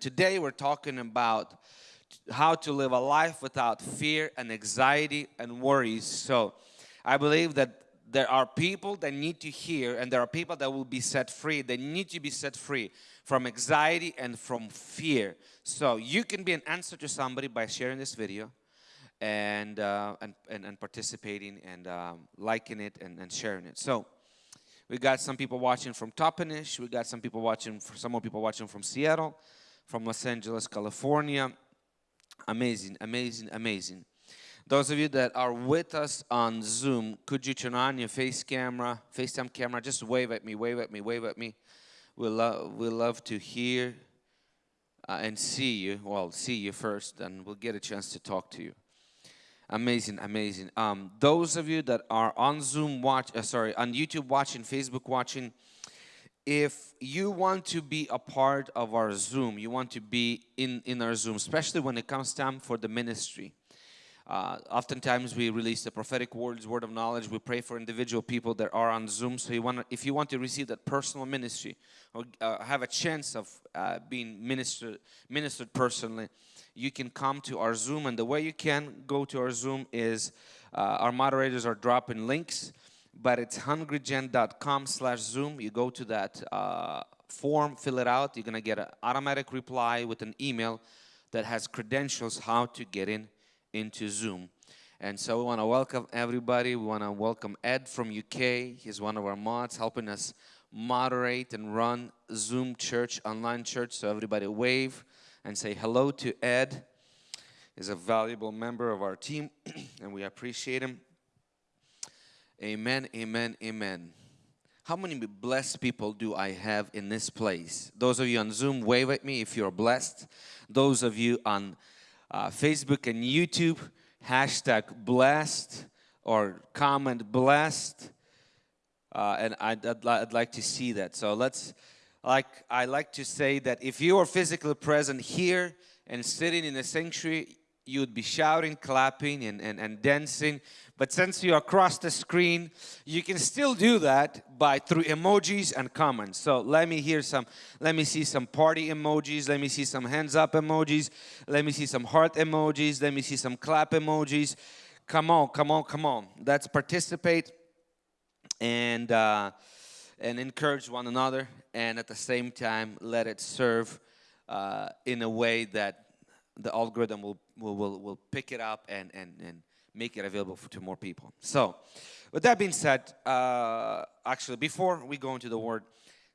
Today we're talking about how to live a life without fear and anxiety and worries. So I believe that there are people that need to hear and there are people that will be set free. They need to be set free from anxiety and from fear. So you can be an answer to somebody by sharing this video and, uh, and, and, and, participating and um, liking it and, and sharing it. So we got some people watching from Toppenish. We got some people watching, some more people watching from Seattle from Los Angeles, California. Amazing, amazing, amazing. Those of you that are with us on Zoom, could you turn on your face camera, FaceTime camera? Just wave at me, wave at me, wave at me. We love, we love to hear uh, and see you. Well, see you first, and we'll get a chance to talk to you. Amazing, amazing. Um, those of you that are on Zoom watch, uh, sorry, on YouTube watching, Facebook watching, if you want to be a part of our Zoom, you want to be in, in our Zoom, especially when it comes time for the ministry. Uh, oftentimes we release the prophetic words, word of knowledge. We pray for individual people that are on Zoom. So you want, if you want to receive that personal ministry or uh, have a chance of uh, being ministered, ministered personally, you can come to our Zoom. And the way you can go to our Zoom is uh, our moderators are dropping links but it's hungrygen.com slash zoom. You go to that uh, form fill it out. You're gonna get an automatic reply with an email that has credentials how to get in into zoom. And so we want to welcome everybody. We want to welcome ed from uk he's one of our mods helping us moderate and run zoom church online church. So everybody wave and say hello to ed. He's a valuable member of our team and we appreciate him Amen, amen, amen. How many blessed people do I have in this place? Those of you on Zoom, wave at me if you're blessed. Those of you on uh, Facebook and YouTube, hashtag blessed or comment blessed. Uh, and I'd, I'd, I'd, like to see that. So let's, like I like to say that if you are physically present here and sitting in the sanctuary, you would be shouting, clapping, and, and, and dancing. But since you're across the screen, you can still do that by through emojis and comments. So let me hear some, let me see some party emojis, let me see some hands up emojis, let me see some heart emojis, let me see some clap emojis. Come on, come on, come on. Let's participate and, uh, and encourage one another and at the same time let it serve uh, in a way that the algorithm will, will, will, will pick it up and, and, and make it available to more people. So, with that being said, uh, actually, before we go into the word,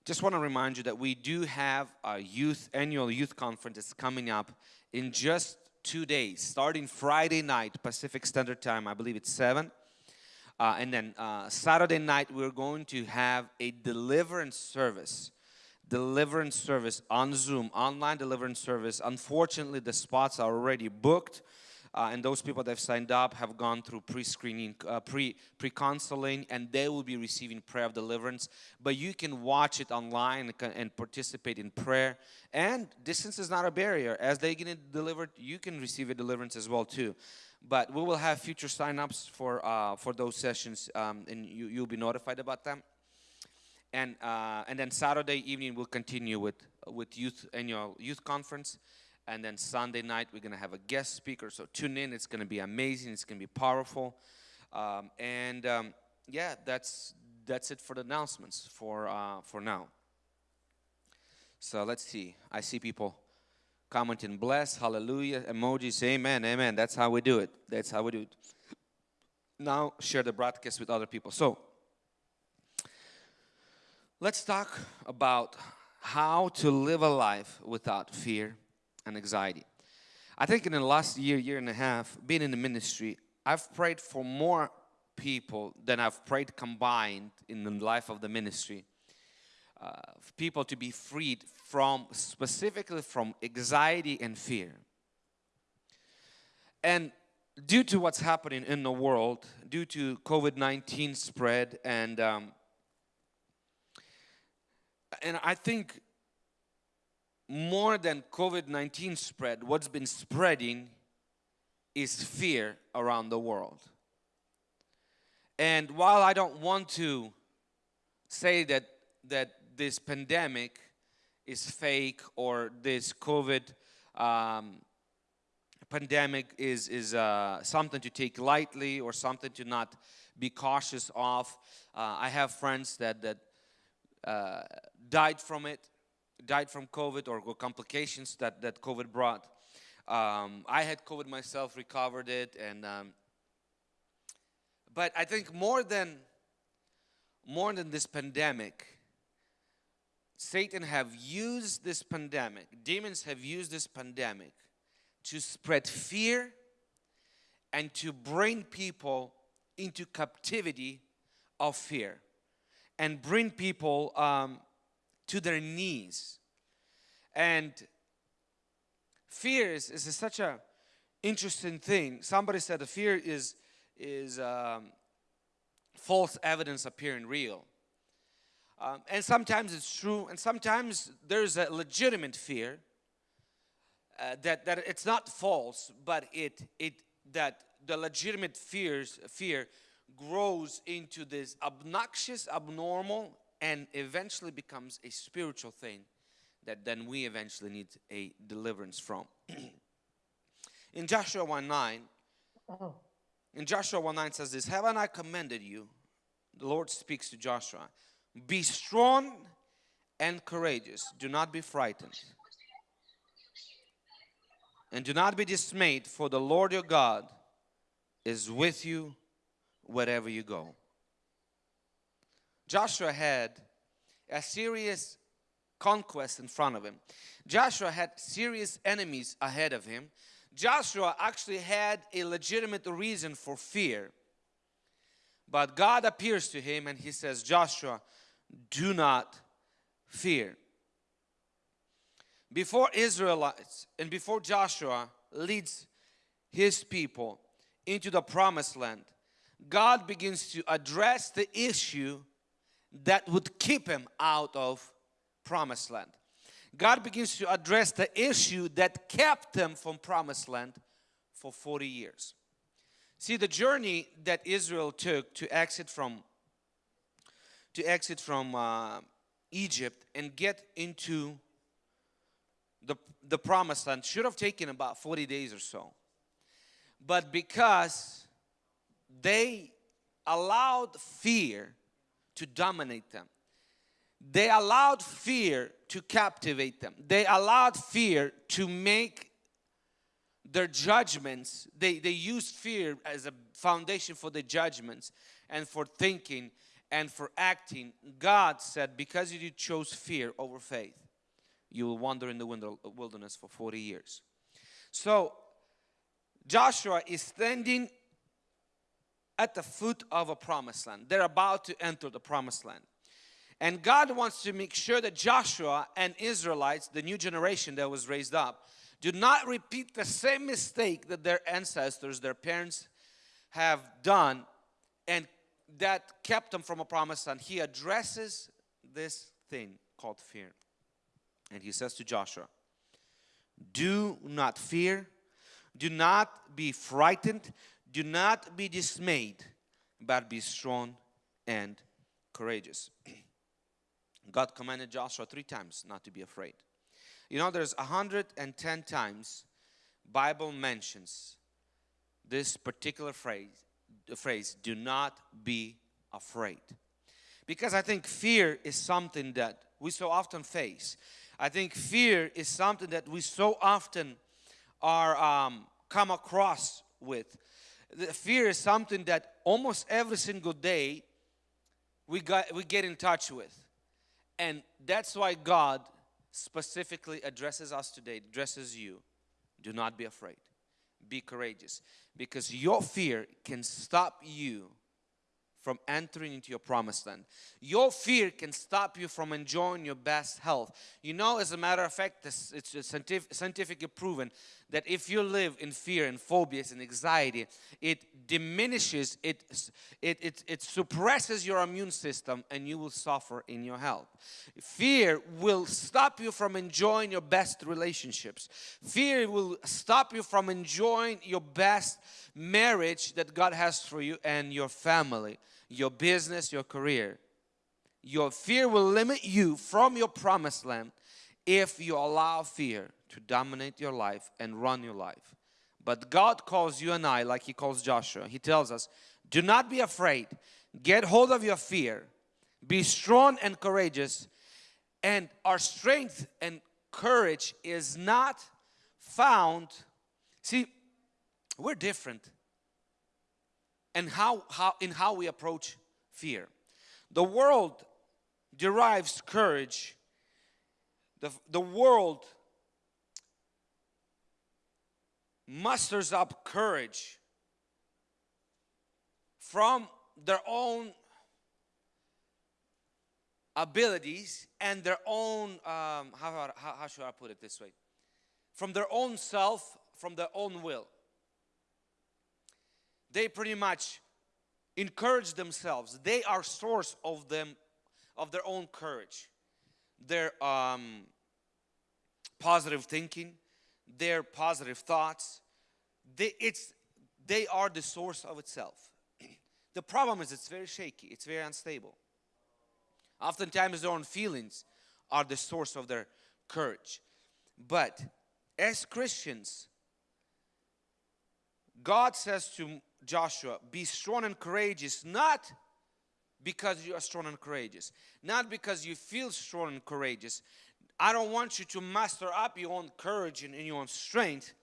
just want to remind you that we do have a youth annual youth conference that's coming up in just two days, starting Friday night Pacific Standard Time. I believe it's seven. Uh, and then uh, Saturday night, we're going to have a deliverance service deliverance service on Zoom, online deliverance service. Unfortunately, the spots are already booked. Uh, and those people that have signed up have gone through pre-screening, uh, pre pre-counseling, and they will be receiving prayer of deliverance. But you can watch it online and participate in prayer. And distance is not a barrier. As they get delivered, you can receive a deliverance as well too. But we will have future sign-ups for uh, for those sessions, um, and you you'll be notified about them and uh, and then Saturday evening we'll continue with with youth annual youth conference, and then Sunday night we're gonna have a guest speaker. So tune in; it's gonna be amazing. It's gonna be powerful, um, and um, yeah, that's that's it for the announcements for uh, for now. So let's see. I see people commenting, bless, hallelujah, emojis, amen, amen. That's how we do it. That's how we do it. Now share the broadcast with other people. So Let's talk about how to live a life without fear and anxiety. I think in the last year, year and a half, being in the ministry, I've prayed for more people than I've prayed combined in the life of the ministry. Uh, people to be freed from, specifically from anxiety and fear. And due to what's happening in the world, due to COVID-19 spread and um, and I think more than COVID-19 spread, what's been spreading is fear around the world. And while I don't want to say that, that this pandemic is fake or this COVID um, pandemic is, is uh, something to take lightly or something to not be cautious of. Uh, I have friends that, that uh, died from it, died from COVID or complications that, that COVID brought. Um, I had COVID myself, recovered it, and um, but I think more than more than this pandemic, Satan have used this pandemic, demons have used this pandemic to spread fear and to bring people into captivity of fear and bring people um, to their knees. And fear is, is such a interesting thing. Somebody said the fear is, is um, false evidence appearing real. Um, and sometimes it's true, and sometimes there's a legitimate fear uh, that, that it's not false, but it, it, that the legitimate fears, fear grows into this obnoxious, abnormal, and eventually becomes a spiritual thing that then we eventually need a deliverance from. in Joshua 1 9, oh. in Joshua 1 9 says this, Haven't I commanded you? The Lord speaks to Joshua. Be strong and courageous. Do not be frightened. And do not be dismayed, for the Lord your God is with you wherever you go. Joshua had a serious conquest in front of him. Joshua had serious enemies ahead of him. Joshua actually had a legitimate reason for fear. But God appears to him and he says, Joshua, do not fear. Before Israelites and before Joshua leads his people into the promised land, God begins to address the issue that would keep him out of promised land. God begins to address the issue that kept them from promised land for 40 years. See the journey that Israel took to exit from to exit from uh, Egypt and get into the, the promised land should have taken about 40 days or so. But because they allowed fear to dominate them, they allowed fear to captivate them. They allowed fear to make their judgments, they, they used fear as a foundation for the judgments and for thinking and for acting. God said, because you chose fear over faith, you will wander in the wilderness for 40 years. So Joshua is standing at the foot of a promised land. They're about to enter the promised land. And God wants to make sure that Joshua and Israelites, the new generation that was raised up, do not repeat the same mistake that their ancestors, their parents have done and that kept them from a promised land. He addresses this thing called fear. And he says to Joshua, do not fear, do not be frightened, do not be dismayed, but be strong and courageous. God commanded Joshua three times not to be afraid. You know, there's 110 times Bible mentions this particular phrase, the phrase, do not be afraid. Because I think fear is something that we so often face. I think fear is something that we so often are um, come across with. The fear is something that almost every single day we got we get in touch with. And that's why God specifically addresses us today, addresses you. Do not be afraid. Be courageous. Because your fear can stop you from entering into your promised land. Your fear can stop you from enjoying your best health. You know, as a matter of fact, this, it's scientific, scientifically proven that if you live in fear and phobias and anxiety, it diminishes, it, it, it, it suppresses your immune system and you will suffer in your health. Fear will stop you from enjoying your best relationships. Fear will stop you from enjoying your best marriage that God has for you and your family your business, your career. Your fear will limit you from your promised land if you allow fear to dominate your life and run your life. But God calls you and I, like He calls Joshua, He tells us, Do not be afraid, get hold of your fear, be strong and courageous. And our strength and courage is not found. See, we're different and how, how in how we approach fear. The world derives courage. The, the world musters up courage from their own abilities and their own, um, how, how, how should I put it this way? From their own self, from their own will. They pretty much encourage themselves. They are source of them, of their own courage. Their um, positive thinking, their positive thoughts. They, it's, they are the source of itself. the problem is it's very shaky. It's very unstable. Oftentimes their own feelings are the source of their courage. But as Christians, God says to Joshua, be strong and courageous, not because you are strong and courageous, not because you feel strong and courageous. I don't want you to master up your own courage and your own strength,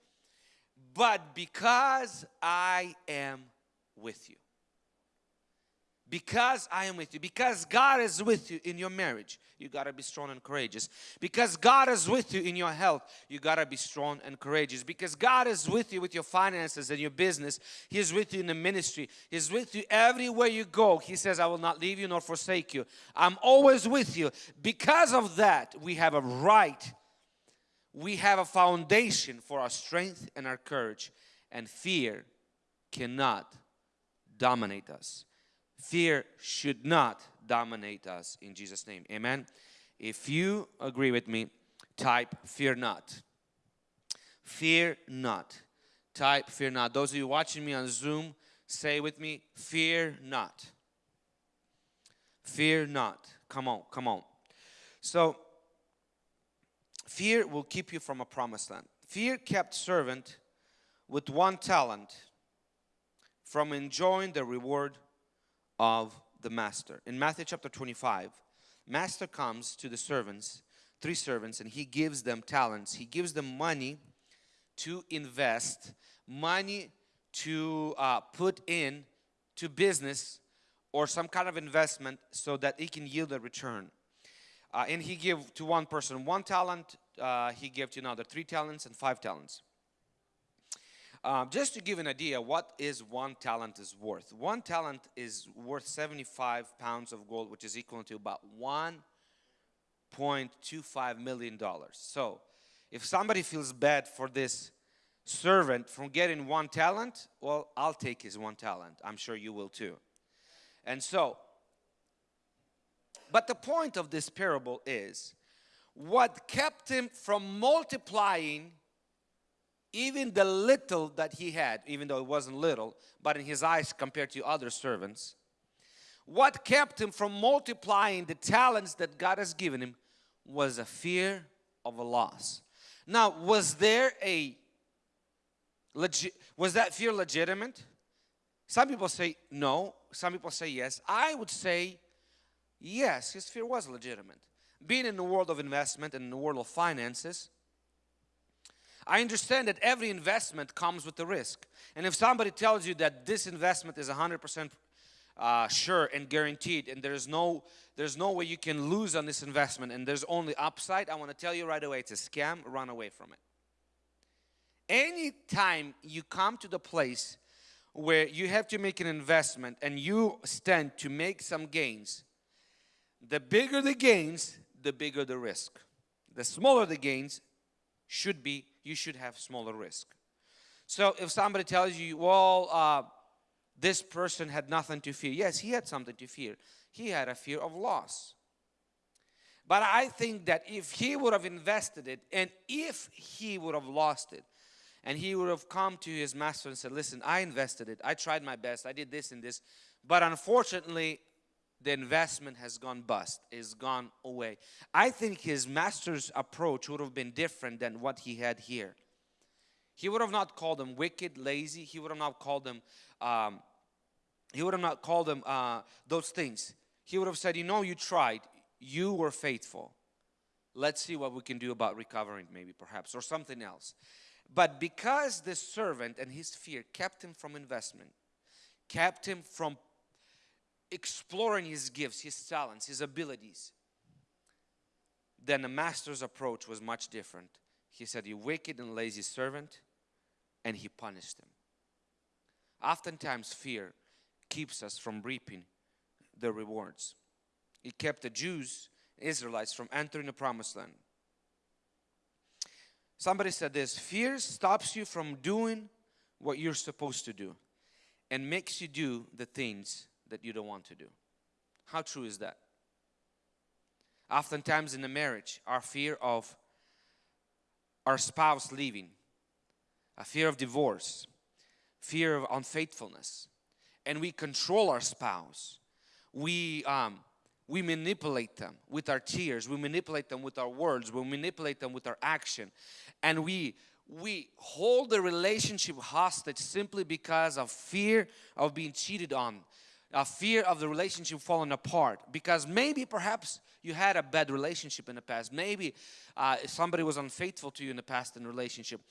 but because I am with you because I am with you, because God is with you in your marriage, you got to be strong and courageous. Because God is with you in your health, you got to be strong and courageous. Because God is with you with your finances and your business, He is with you in the ministry, He's with you everywhere you go. He says, I will not leave you nor forsake you. I'm always with you. Because of that, we have a right, we have a foundation for our strength and our courage, and fear cannot dominate us. Fear should not dominate us in Jesus' name. Amen. If you agree with me, type fear not. Fear not. Type fear not. Those of you watching me on Zoom, say with me, fear not. Fear not. Come on, come on. So, fear will keep you from a promised land. Fear kept servant with one talent from enjoying the reward of the master. In Matthew chapter 25, master comes to the servants, three servants, and he gives them talents. He gives them money to invest, money to uh, put in to business or some kind of investment so that it can yield a return. Uh, and he gave to one person one talent, uh, he gave to another three talents and five talents. Um, just to give an idea what is one talent is worth. One talent is worth 75 pounds of gold which is equal to about 1.25 million dollars. So if somebody feels bad for this servant from getting one talent, well I'll take his one talent. I'm sure you will too. And so, but the point of this parable is what kept him from multiplying even the little that he had, even though it wasn't little, but in his eyes compared to other servants, what kept him from multiplying the talents that God has given him was a fear of a loss. Now, was there a legit, was that fear legitimate? Some people say no, some people say yes. I would say yes, his fear was legitimate. Being in the world of investment and in the world of finances, I understand that every investment comes with a risk. And if somebody tells you that this investment is 100% uh, sure and guaranteed and there's no there's no way you can lose on this investment and there's only upside, I want to tell you right away, it's a scam, run away from it. Anytime you come to the place where you have to make an investment and you stand to make some gains, the bigger the gains, the bigger the risk. The smaller the gains should be you should have smaller risk. So if somebody tells you, well, uh, this person had nothing to fear. Yes, he had something to fear. He had a fear of loss. But I think that if he would have invested it and if he would have lost it and he would have come to his master and said, listen, I invested it. I tried my best. I did this and this. But unfortunately, the investment has gone bust, is gone away. I think his master's approach would have been different than what he had here. He would have not called them wicked, lazy. He would have not called them, um, he would have not called them uh, those things. He would have said, you know, you tried. You were faithful. Let's see what we can do about recovering maybe perhaps or something else. But because this servant and his fear kept him from investment, kept him from exploring his gifts, his talents, his abilities, then the master's approach was much different. He said, You wicked and lazy servant, and he punished him. Oftentimes, fear keeps us from reaping the rewards. It kept the Jews, Israelites, from entering the promised land. Somebody said this fear stops you from doing what you're supposed to do and makes you do the things that you don't want to do. How true is that? Oftentimes in a marriage, our fear of our spouse leaving, a fear of divorce, fear of unfaithfulness, and we control our spouse. We um, we manipulate them with our tears, we manipulate them with our words, we manipulate them with our action, and we we hold the relationship hostage simply because of fear of being cheated on, a fear of the relationship falling apart. Because maybe perhaps you had a bad relationship in the past. Maybe uh, somebody was unfaithful to you in the past in relationship.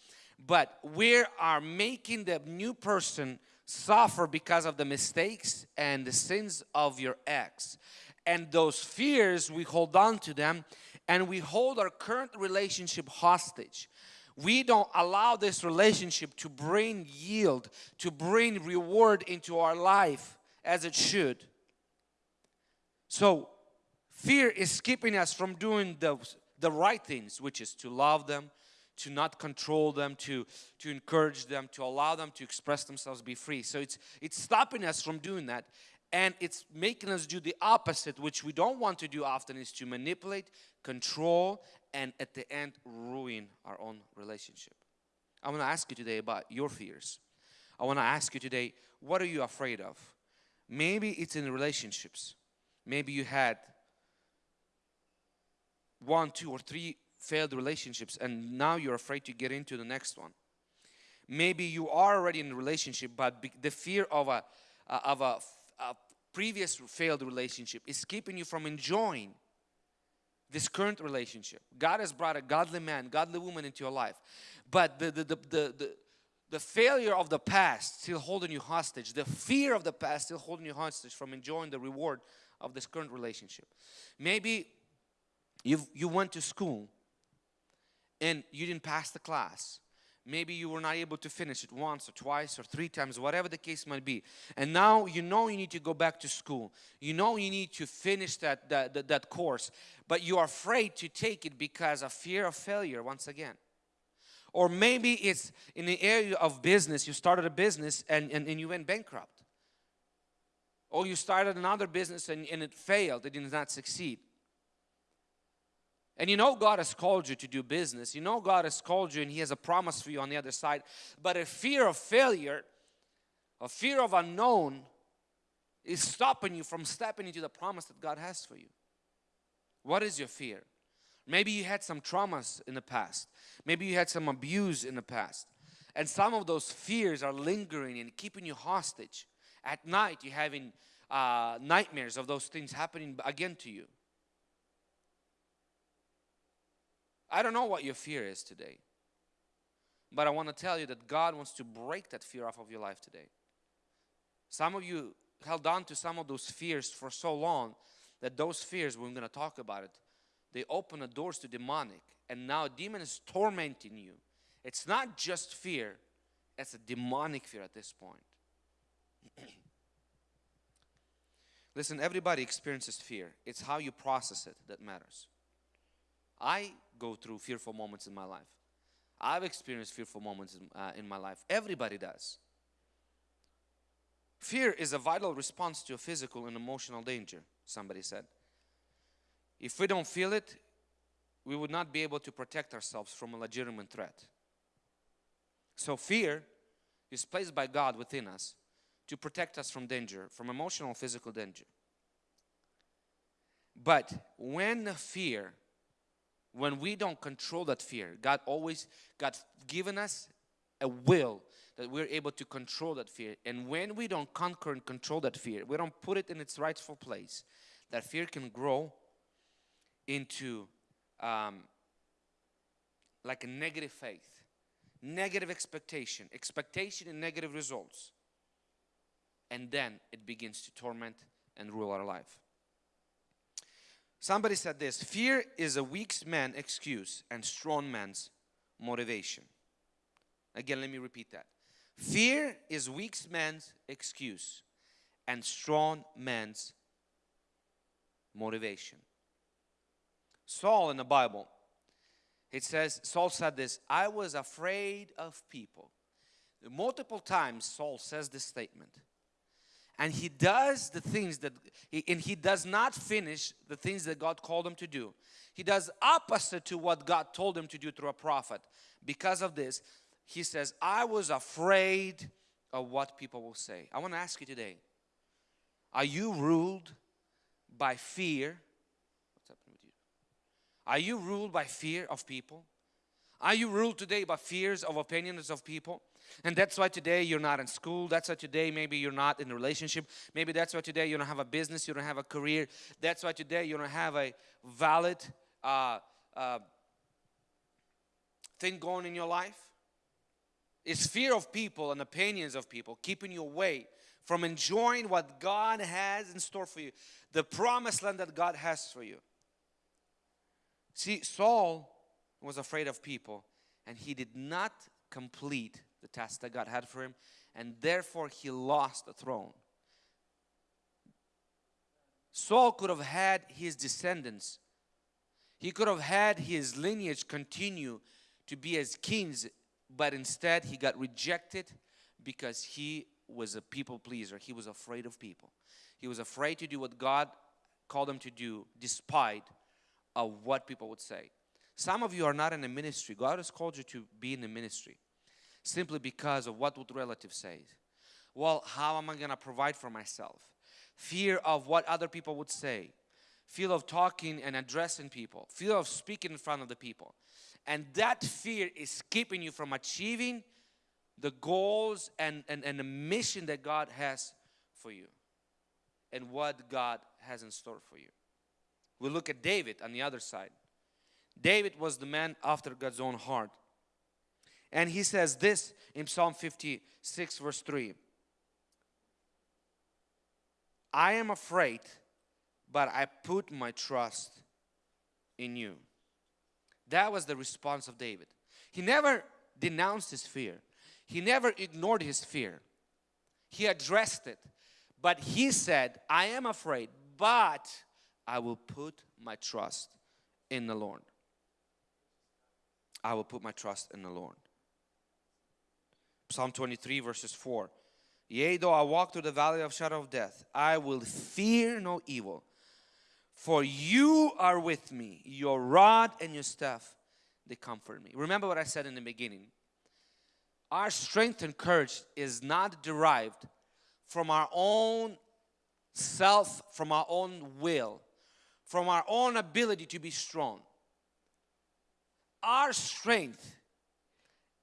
But we are making the new person suffer because of the mistakes and the sins of your ex. And those fears we hold on to them and we hold our current relationship hostage. We don't allow this relationship to bring yield to bring reward into our life as it should. So fear is keeping us from doing the, the right things, which is to love them, to not control them, to, to encourage them, to allow them to express themselves, be free. So it's, it's stopping us from doing that and it's making us do the opposite, which we don't want to do often is to manipulate, control, and at the end ruin our own relationship. I want to ask you today about your fears. I want to ask you today, what are you afraid of? Maybe it's in relationships. Maybe you had one, two, or three failed relationships and now you're afraid to get into the next one. Maybe you are already in a relationship but the fear of a, of a, a previous failed relationship is keeping you from enjoying this current relationship. God has brought a godly man, godly woman into your life. But the, the, the, the, the failure of the past still holding you hostage. The fear of the past still holding you hostage from enjoying the reward of this current relationship. Maybe you you went to school and you didn't pass the class. Maybe you were not able to finish it once or twice or three times, whatever the case might be. And now you know you need to go back to school. You know you need to finish that, that, that, that course, but you are afraid to take it because of fear of failure once again. Or maybe it's in the area of business, you started a business and, and, and you went bankrupt. Or you started another business and, and it failed, it did not succeed. And you know God has called you to do business. You know God has called you and He has a promise for you on the other side. But a fear of failure, a fear of unknown is stopping you from stepping into the promise that God has for you. What is your fear? Maybe you had some traumas in the past. Maybe you had some abuse in the past. And some of those fears are lingering and keeping you hostage. At night, you're having uh, nightmares of those things happening again to you. I don't know what your fear is today. But I want to tell you that God wants to break that fear off of your life today. Some of you held on to some of those fears for so long that those fears, we're going to talk about it, they open the doors to demonic and now a demon is tormenting you. It's not just fear, it's a demonic fear at this point. Listen, everybody experiences fear. It's how you process it that matters. I go through fearful moments in my life. I've experienced fearful moments in, uh, in my life. Everybody does. Fear is a vital response to a physical and emotional danger, somebody said. If we don't feel it, we would not be able to protect ourselves from a legitimate threat. So fear is placed by God within us to protect us from danger, from emotional physical danger. But when the fear, when we don't control that fear, God always, God given us a will that we're able to control that fear. And when we don't conquer and control that fear, we don't put it in its rightful place, that fear can grow into um, like a negative faith, negative expectation, expectation and negative results. And then it begins to torment and rule our life. Somebody said this fear is a weak man's excuse and strong man's motivation. Again, let me repeat that. Fear is weak man's excuse and strong man's motivation. Saul in the Bible, it says, Saul said this, I was afraid of people. Multiple times Saul says this statement. And he does the things that, and he does not finish the things that God called him to do. He does opposite to what God told him to do through a prophet. Because of this, he says, I was afraid of what people will say. I want to ask you today, are you ruled by fear? What's happening with you? Are you ruled by fear of people? Are you ruled today by fears of opinions of people? And that's why today you're not in school. That's why today maybe you're not in a relationship. Maybe that's why today you don't have a business, you don't have a career. That's why today you don't have a valid uh, uh, thing going in your life. Is fear of people and opinions of people keeping you away from enjoying what God has in store for you, the promised land that God has for you. See, Saul was afraid of people and he did not complete the task that God had for him and therefore he lost the throne. Saul could have had his descendants, he could have had his lineage continue to be as kings but instead he got rejected because he was a people pleaser. He was afraid of people. He was afraid to do what God called him to do despite of what people would say. Some of you are not in a ministry. God has called you to be in the ministry simply because of what would relatives say. Well, how am I going to provide for myself? Fear of what other people would say. Fear of talking and addressing people. Fear of speaking in front of the people. And that fear is keeping you from achieving the goals and, and, and the mission that God has for you and what God has in store for you. We look at David on the other side. David was the man after God's own heart. And he says this in Psalm 56 verse 3. I am afraid, but I put my trust in you. That was the response of David. He never denounced his fear. He never ignored his fear. He addressed it. But he said, I am afraid, but I will put my trust in the Lord. I will put my trust in the Lord. Psalm 23 verses 4. Yea, though I walk through the valley of shadow of death, I will fear no evil, for you are with me, your rod and your staff, they comfort me. Remember what I said in the beginning. Our strength and courage is not derived from our own self, from our own will, from our own ability to be strong. Our strength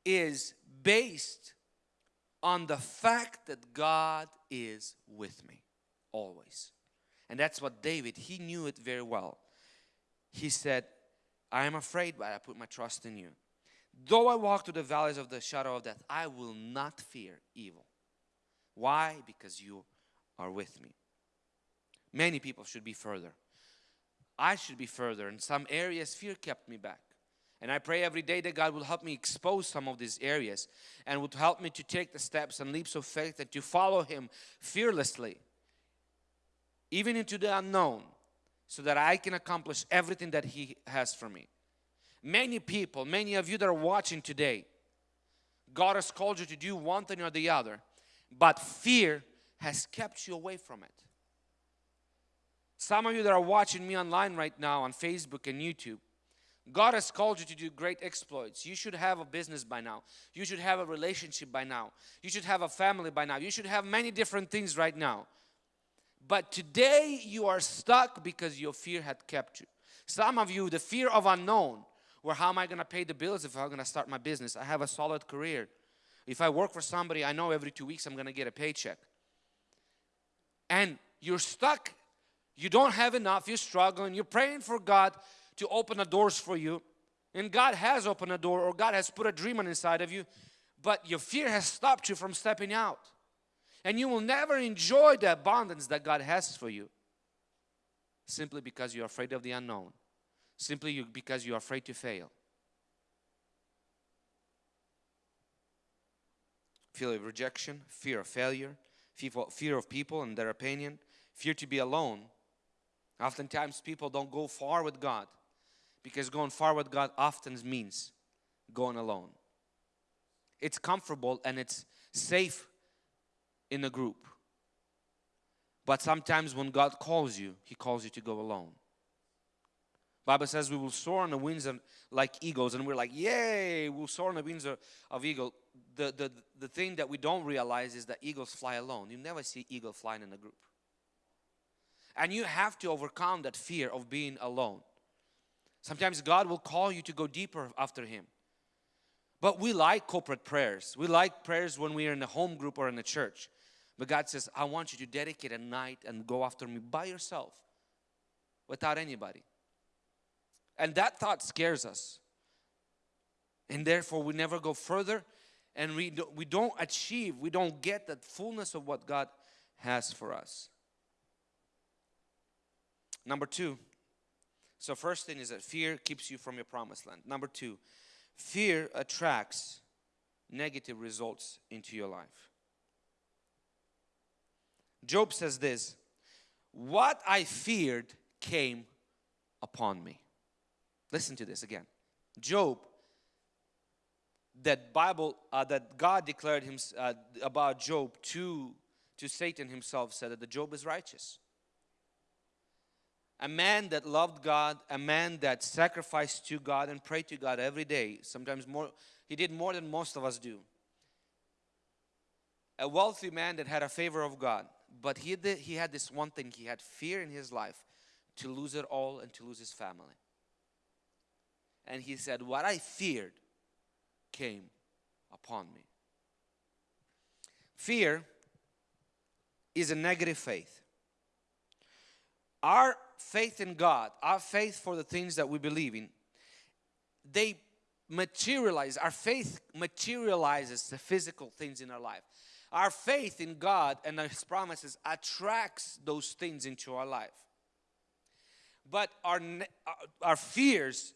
is based on the fact that God is with me always. And that's what David, he knew it very well. He said, I am afraid, but I put my trust in you. Though I walk through the valleys of the shadow of death, I will not fear evil. Why? Because you are with me. Many people should be further. I should be further. In some areas, fear kept me back. And I pray every day that God will help me expose some of these areas and would help me to take the steps and leaps of faith and to follow Him fearlessly even into the unknown, so that I can accomplish everything that He has for me. Many people, many of you that are watching today, God has called you to do one thing or the other, but fear has kept you away from it. Some of you that are watching me online right now on Facebook and YouTube, God has called you to do great exploits. You should have a business by now. You should have a relationship by now. You should have a family by now. You should have many different things right now. But today you are stuck because your fear had kept you. Some of you, the fear of unknown, where how am I going to pay the bills if I'm going to start my business? I have a solid career. If I work for somebody, I know every two weeks I'm going to get a paycheck. And you're stuck. You don't have enough. You're struggling. You're praying for God to open the doors for you. And God has opened a door or God has put a dream on inside of you. But your fear has stopped you from stepping out. And you will never enjoy the abundance that God has for you simply because you're afraid of the unknown, simply because you're afraid to fail. Fear of rejection, fear of failure, fear of people and their opinion, fear to be alone. Oftentimes, people don't go far with God because going far with God often means going alone. It's comfortable and it's safe in a group. But sometimes when God calls you, He calls you to go alone. Bible says we will soar on the wings of, like eagles and we're like, yay, we'll soar on the wings of, of eagle. The, the, the thing that we don't realize is that eagles fly alone. You never see eagle flying in a group. And you have to overcome that fear of being alone. Sometimes God will call you to go deeper after Him. But we like corporate prayers. We like prayers when we are in a home group or in a church. But God says, I want you to dedicate a night and go after me by yourself without anybody. And that thought scares us. And therefore, we never go further and we, do, we don't achieve, we don't get that fullness of what God has for us. Number two, so first thing is that fear keeps you from your promised land. Number two, fear attracts negative results into your life. Job says this What I feared came upon me. Listen to this again. Job, that Bible, uh, that God declared him, uh, about Job to, to Satan himself, said that the Job is righteous. A man that loved God, a man that sacrificed to God and prayed to God every day, sometimes more, he did more than most of us do. A wealthy man that had a favor of God but he, did, he had this one thing he had fear in his life to lose it all and to lose his family. And he said, What I feared came upon me. Fear is a negative faith. Our faith in God, our faith for the things that we believe in, they materialize, our faith materializes the physical things in our life. Our faith in God and His promises attracts those things into our life. But our, our fears,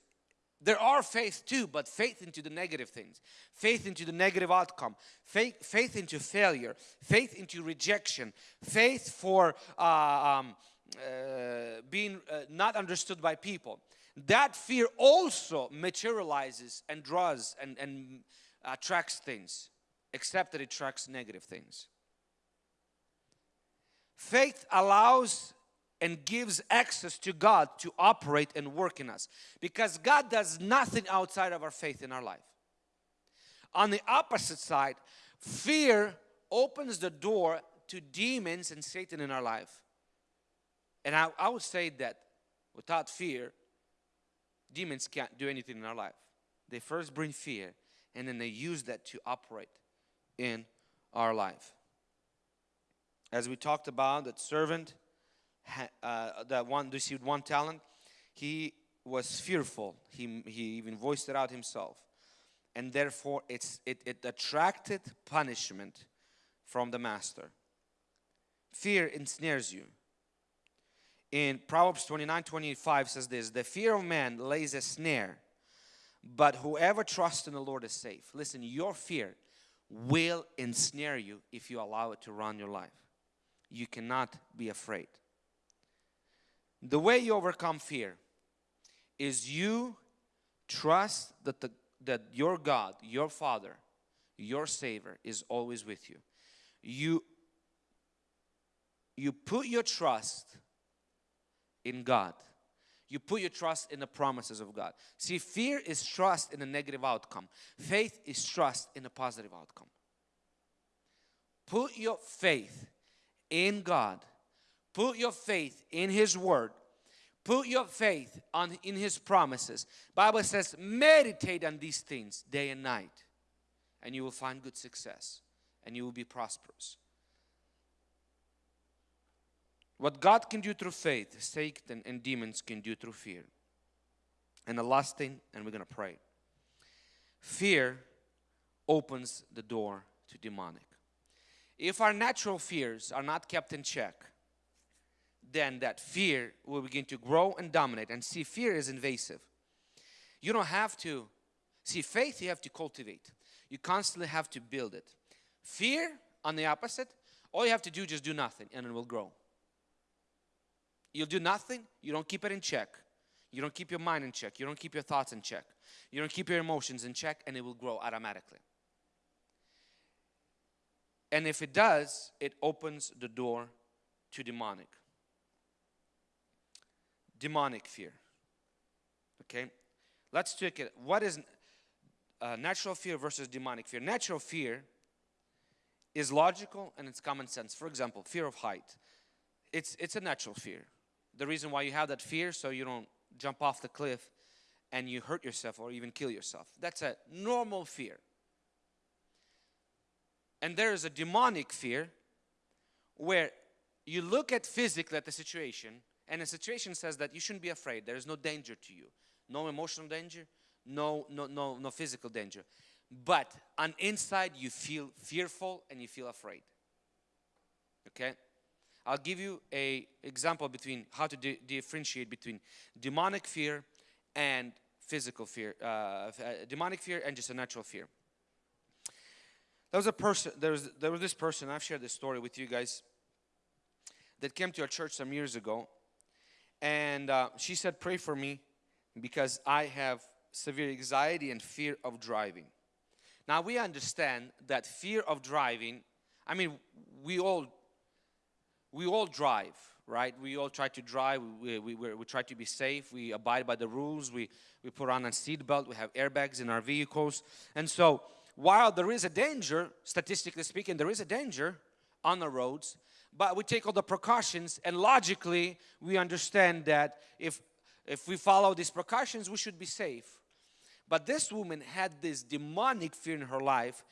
there are faith too, but faith into the negative things, faith into the negative outcome, faith, faith into failure, faith into rejection, faith for uh, um, uh, being uh, not understood by people. That fear also materializes and draws and, and attracts things except that it attracts negative things. Faith allows and gives access to God to operate and work in us because God does nothing outside of our faith in our life. On the opposite side, fear opens the door to demons and Satan in our life. And I, I would say that without fear, demons can't do anything in our life. They first bring fear and then they use that to operate in our life. As we talked about, that servant uh, that one received one talent, he was fearful. He, he even voiced it out himself. And therefore, it's, it, it attracted punishment from the master. Fear ensnares you. In Proverbs 29 25 says this The fear of man lays a snare, but whoever trusts in the Lord is safe. Listen, your fear will ensnare you if you allow it to run your life. You cannot be afraid. The way you overcome fear is you trust that, the, that your God, your Father, your Savior is always with you. You, you put your trust in God you put your trust in the promises of God. See, fear is trust in a negative outcome. Faith is trust in a positive outcome. Put your faith in God. Put your faith in His Word. Put your faith on in His promises. Bible says, meditate on these things day and night, and you will find good success, and you will be prosperous. What God can do through faith, Satan and demons can do through fear. And the last thing, and we're going to pray. Fear opens the door to demonic. If our natural fears are not kept in check, then that fear will begin to grow and dominate. And see, fear is invasive. You don't have to, see, faith you have to cultivate. You constantly have to build it. Fear, on the opposite, all you have to do just do nothing and it will grow. You'll do nothing, you don't keep it in check. You don't keep your mind in check. You don't keep your thoughts in check. You don't keep your emotions in check and it will grow automatically. And if it does, it opens the door to demonic. Demonic fear. Okay? Let's take it. What is uh, natural fear versus demonic fear? Natural fear is logical and it's common sense. For example, fear of height. It's, it's a natural fear. The reason why you have that fear so you don't jump off the cliff and you hurt yourself or even kill yourself. That's a normal fear. And there is a demonic fear where you look at physically at the situation and the situation says that you shouldn't be afraid. There is no danger to you. No emotional danger, no, no, no, no physical danger. But on inside you feel fearful and you feel afraid. Okay? I'll give you a example between how to differentiate between demonic fear and physical fear, uh, uh, demonic fear and just a natural fear. There was a person, there was, there was this person, I've shared this story with you guys, that came to our church some years ago. And uh, she said, pray for me because I have severe anxiety and fear of driving. Now we understand that fear of driving, I mean, we all, we all drive, right? We all try to drive, we, we, we, we try to be safe, we abide by the rules, we, we put on a seatbelt, we have airbags in our vehicles. And so while there is a danger, statistically speaking, there is a danger on the roads, but we take all the precautions and logically we understand that if, if we follow these precautions, we should be safe. But this woman had this demonic fear in her life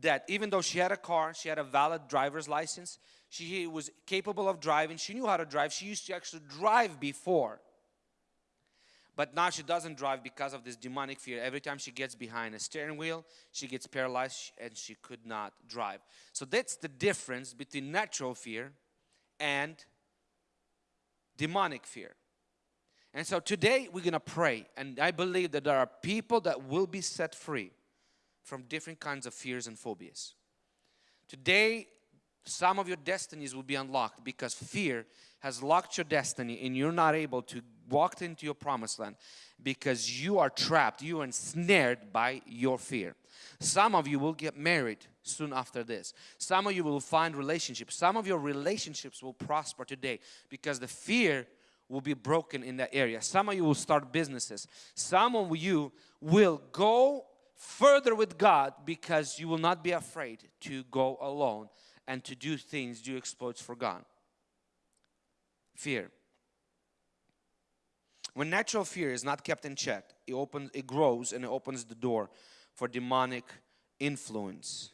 that even though she had a car, she had a valid driver's license, she was capable of driving, she knew how to drive, she used to actually drive before. But now she doesn't drive because of this demonic fear. Every time she gets behind a steering wheel, she gets paralyzed and she could not drive. So that's the difference between natural fear and demonic fear. And so today we're going to pray and I believe that there are people that will be set free from different kinds of fears and phobias. Today some of your destinies will be unlocked because fear has locked your destiny and you're not able to walk into your promised land because you are trapped, you are ensnared by your fear. Some of you will get married soon after this. Some of you will find relationships. Some of your relationships will prosper today because the fear will be broken in that area. Some of you will start businesses. Some of you will go further with God because you will not be afraid to go alone and to do things, do exploits for God. Fear. When natural fear is not kept in check, it opens, it grows and it opens the door for demonic influence.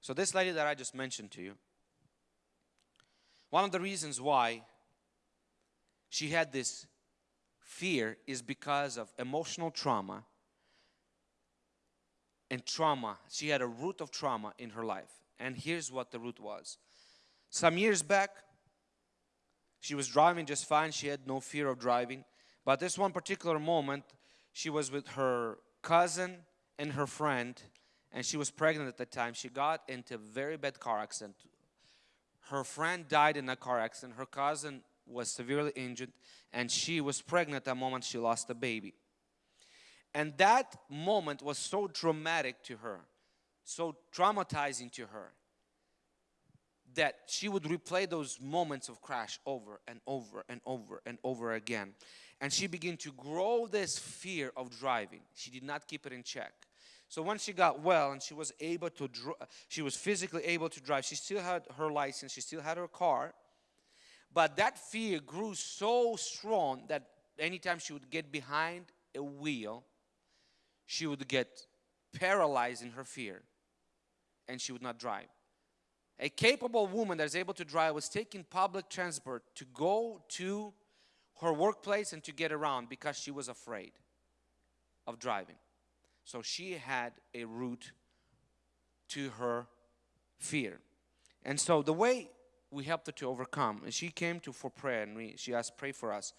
So this lady that I just mentioned to you, one of the reasons why she had this fear is because of emotional trauma and trauma. She had a root of trauma in her life. And here's what the root was. Some years back, she was driving just fine. She had no fear of driving. But this one particular moment, she was with her cousin and her friend, and she was pregnant at the time. She got into a very bad car accident. Her friend died in a car accident. Her cousin was severely injured, and she was pregnant the moment she lost a baby. And that moment was so dramatic to her, so traumatizing to her, that she would replay those moments of crash over and over and over and over again. And she began to grow this fear of driving. She did not keep it in check. So when she got well and she was able to, she was physically able to drive. She still had her license. She still had her car. But that fear grew so strong that anytime she would get behind a wheel, she would get paralyzed in her fear and she would not drive. A capable woman that is able to drive was taking public transport to go to her workplace and to get around because she was afraid of driving. So she had a root to her fear. And so the way we helped her to overcome, and she came to for prayer and we, she asked, pray for us.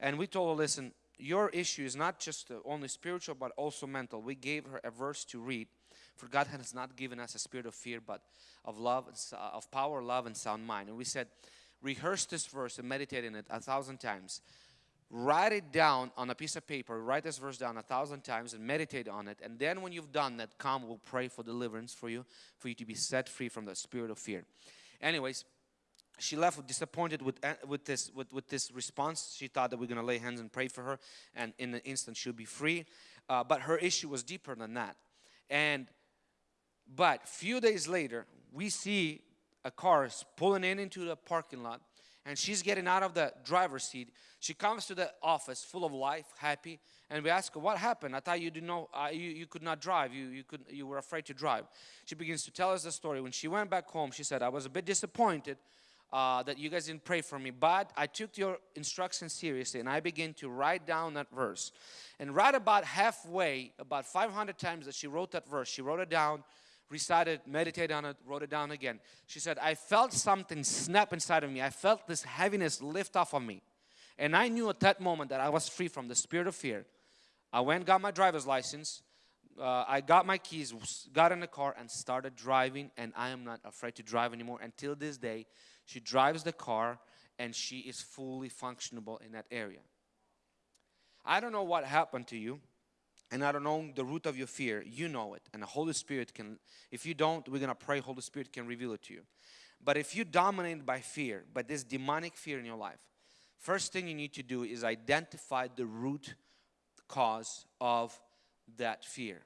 And we told her, listen, your issue is not just uh, only spiritual but also mental. We gave her a verse to read. For God has not given us a spirit of fear but of love, uh, of power, love, and sound mind. And we said, rehearse this verse and meditate in it a thousand times write it down on a piece of paper write this verse down a thousand times and meditate on it and then when you've done that come we'll pray for deliverance for you for you to be set free from the spirit of fear anyways she left disappointed with uh, with this with, with this response she thought that we're going to lay hands and pray for her and in an instant she'll be free uh, but her issue was deeper than that and but few days later we see a car pulling in into the parking lot and she's getting out of the driver's seat. She comes to the office full of life, happy, and we ask her, what happened? I thought you didn't know, uh, you, you could not drive, you, you, could, you were afraid to drive. She begins to tell us the story. When she went back home, she said, I was a bit disappointed uh, that you guys didn't pray for me, but I took your instructions seriously and I began to write down that verse. And right about halfway, about 500 times that she wrote that verse, she wrote it down, recited, meditated on it, wrote it down again. She said, I felt something snap inside of me. I felt this heaviness lift off of me. And I knew at that moment that I was free from the spirit of fear. I went got my driver's license. Uh, I got my keys, got in the car and started driving and I am not afraid to drive anymore. Until this day, she drives the car and she is fully functionable in that area. I don't know what happened to you and I don't know the root of your fear, you know it. And the Holy Spirit can, if you don't, we're going to pray, Holy Spirit can reveal it to you. But if you're dominated by fear, by this demonic fear in your life, first thing you need to do is identify the root cause of that fear.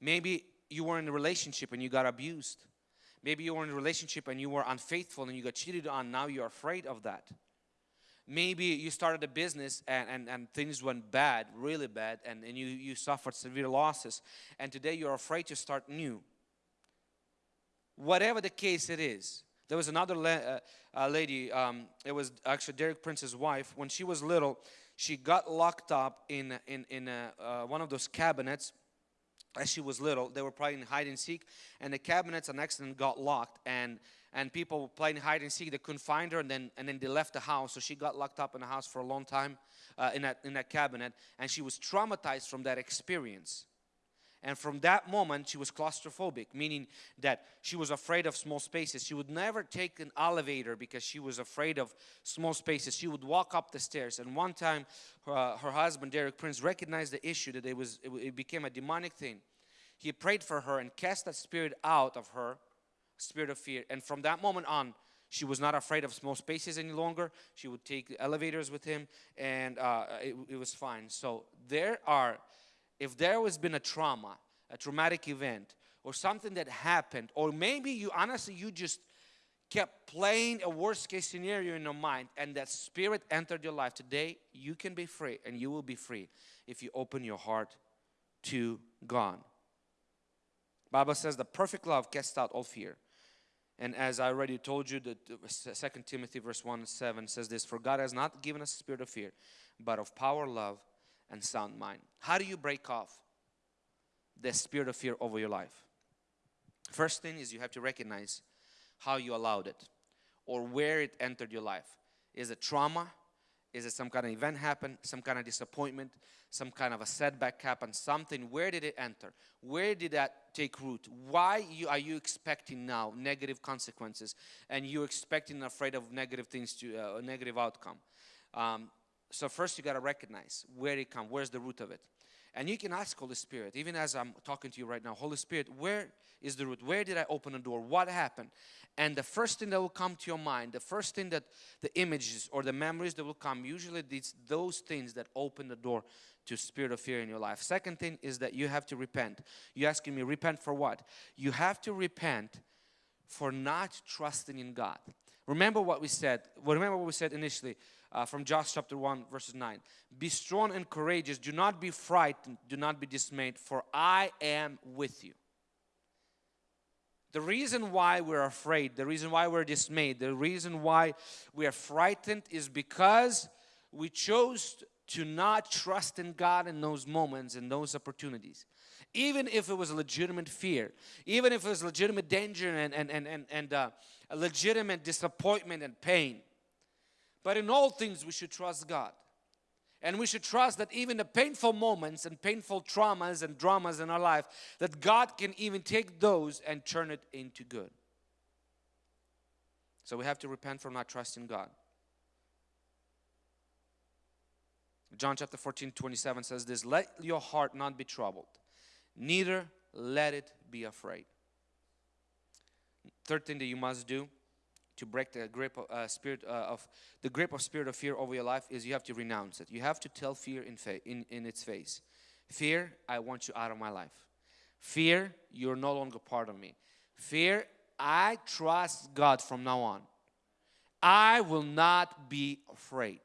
Maybe you were in a relationship and you got abused. Maybe you were in a relationship and you were unfaithful and you got cheated on. Now you're afraid of that maybe you started a business and, and, and things went bad, really bad, and, and you, you suffered severe losses, and today you're afraid to start new. Whatever the case it is, there was another la uh, uh, lady, um, it was actually Derek Prince's wife. When she was little, she got locked up in, in, in a, uh, one of those cabinets as she was little. They were playing hide and seek, and the cabinets on accident got locked, and and people were playing hide and seek. They couldn't find her, and then and then they left the house. So she got locked up in the house for a long time uh, in that in that cabinet, and she was traumatized from that experience. And from that moment, she was claustrophobic, meaning that she was afraid of small spaces. She would never take an elevator because she was afraid of small spaces. She would walk up the stairs. And one time, her, uh, her husband, Derek Prince, recognized the issue that it, was, it, it became a demonic thing. He prayed for her and cast that spirit out of her spirit of fear. And from that moment on, she was not afraid of small spaces any longer. She would take elevators with him and uh, it, it was fine. So there are, if there has been a trauma, a traumatic event, or something that happened, or maybe you honestly, you just kept playing a worst case scenario in your mind and that spirit entered your life today you can be free and you will be free if you open your heart to God. Bible says the perfect love casts out all fear. And as I already told you, the Second Timothy verse 1 and 7 says this, For God has not given us a spirit of fear, but of power, love, and sound mind. How do you break off the spirit of fear over your life? First thing is you have to recognize how you allowed it or where it entered your life. Is it trauma? Is it some kind of event happen? Some kind of disappointment? Some kind of a setback happen? Something? Where did it enter? Where did that take root? Why you, are you expecting now negative consequences and you're expecting afraid of negative things to uh, a negative outcome? Um, so first you got to recognize where it come. Where's the root of it? And you can ask Holy Spirit, even as I'm talking to you right now, Holy Spirit, where is the root? Where did I open the door? What happened? And the first thing that will come to your mind, the first thing that the images or the memories that will come, usually it's those things that open the door to spirit of fear in your life. Second thing is that you have to repent. You asking me, repent for what? You have to repent for not trusting in God. Remember what we said. Remember what we said initially uh, from Joshua chapter 1 verses 9. Be strong and courageous. Do not be frightened. Do not be dismayed for I am with you. The reason why we're afraid, the reason why we're dismayed, the reason why we are frightened is because we chose to not trust in God in those moments and those opportunities. Even if it was a legitimate fear, even if it was legitimate danger and, and, and, and, and uh, a legitimate disappointment and pain. But in all things we should trust God. And we should trust that even the painful moments and painful traumas and dramas in our life, that God can even take those and turn it into good. So we have to repent from not trusting God. John chapter 14, 27 says this, Let your heart not be troubled, neither let it be afraid. Third thing that you must do to break the grip of uh, spirit uh, of the grip of spirit of fear over your life is you have to renounce it. You have to tell fear in, in, in its face. Fear, I want you out of my life. Fear, you're no longer part of me. Fear, I trust God from now on. I will not be afraid.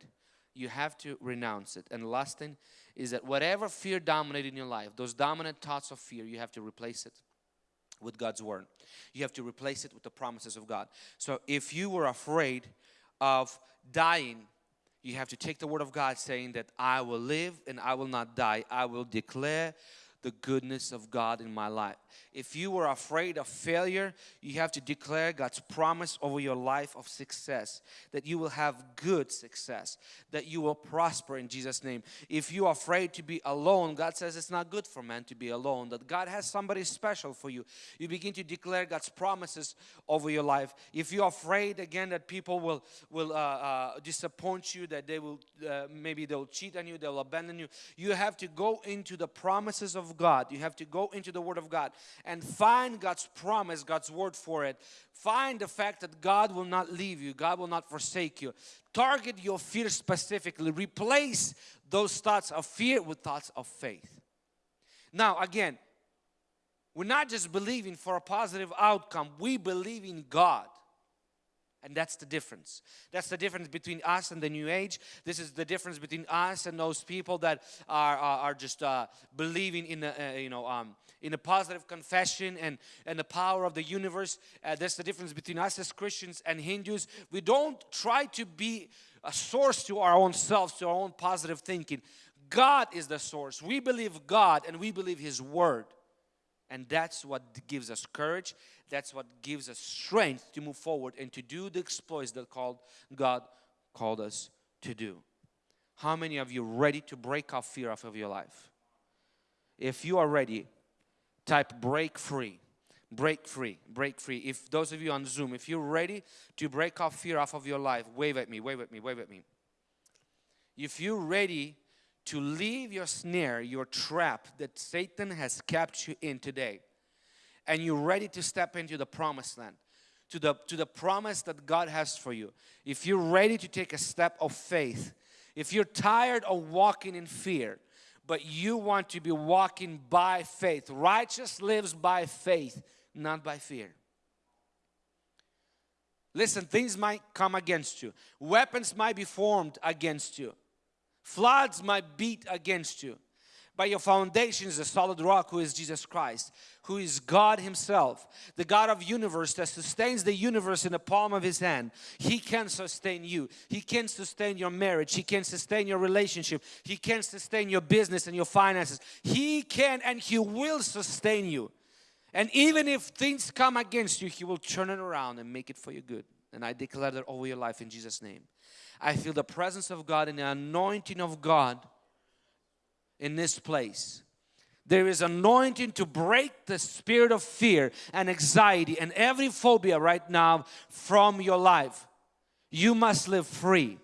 You have to renounce it. And last thing is that whatever fear dominated in your life, those dominant thoughts of fear, you have to replace it with God's word. You have to replace it with the promises of God. So if you were afraid of dying, you have to take the word of God saying that I will live and I will not die. I will declare the goodness of God in my life. If you were afraid of failure, you have to declare God's promise over your life of success, that you will have good success, that you will prosper in Jesus' name. If you are afraid to be alone, God says it's not good for man to be alone, that God has somebody special for you. You begin to declare God's promises over your life. If you're afraid again that people will, will uh, uh, disappoint you, that they will, uh, maybe they'll cheat on you, they'll abandon you, you have to go into the promises of God. You have to go into the Word of God and find God's promise, God's word for it. Find the fact that God will not leave you, God will not forsake you. Target your fear specifically. Replace those thoughts of fear with thoughts of faith. Now, again, we're not just believing for a positive outcome, we believe in God. And that's the difference. That's the difference between us and the New Age. This is the difference between us and those people that are, are, are just uh, believing in, the, uh, you know, um, in a positive confession and, and the power of the universe. Uh, that's the difference between us as Christians and Hindus. We don't try to be a source to our own selves, to our own positive thinking. God is the source. We believe God and we believe His Word. And that's what gives us courage. That's what gives us strength to move forward and to do the exploits that called God called us to do. How many of you ready to break off fear off of your life? If you are ready, type break free. Break free, break free. If those of you on Zoom, if you're ready to break off fear off of your life, wave at me, wave at me, wave at me. If you're ready to leave your snare, your trap that Satan has kept you in today, and you're ready to step into the promised land, to the, to the promise that God has for you, if you're ready to take a step of faith, if you're tired of walking in fear, but you want to be walking by faith, righteous lives by faith, not by fear. Listen, things might come against you. Weapons might be formed against you. Floods might beat against you. But your foundation is a solid rock who is Jesus Christ, who is God Himself, the God of universe that sustains the universe in the palm of His hand. He can sustain you. He can sustain your marriage. He can sustain your relationship. He can sustain your business and your finances. He can and He will sustain you. And even if things come against you, He will turn it around and make it for your good. And I declare that over your life in Jesus' name. I feel the presence of God and the anointing of God in this place. There is anointing to break the spirit of fear and anxiety and every phobia right now from your life. You must live free.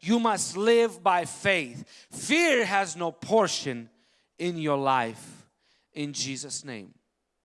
You must live by faith. Fear has no portion in your life in Jesus' name.